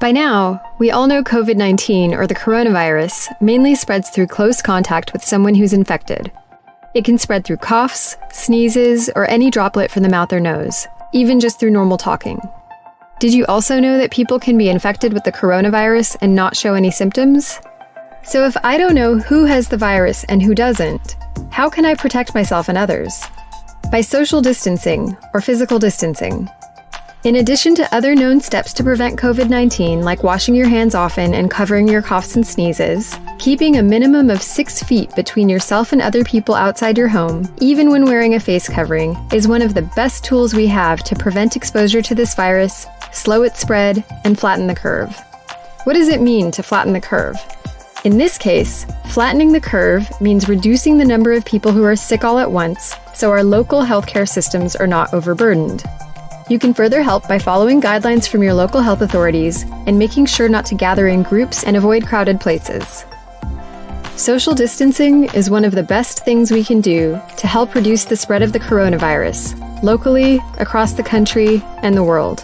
By now, we all know COVID 19 or the coronavirus mainly spreads through close contact with someone who's infected. It can spread through coughs, sneezes, or any droplet from the mouth or nose, even just through normal talking. Did you also know that people can be infected with the coronavirus and not show any symptoms? So, if I don't know who has the virus and who doesn't, how can I protect myself and others? By social distancing or physical distancing. In addition to other known steps to prevent COVID 19, like washing your hands often and covering your coughs and sneezes, keeping a minimum of six feet between yourself and other people outside your home, even when wearing a face covering, is one of the best tools we have to prevent exposure to this virus, slow its spread, and flatten the curve. What does it mean to flatten the curve? In this case, flattening the curve means reducing the number of people who are sick all at once so our local healthcare systems are not overburdened. You can further help by following guidelines from your local health authorities and making sure not to gather in groups and avoid crowded places. Social distancing is one of the best things we can do to help reduce the spread of the coronavirus, locally, across the country, and the world.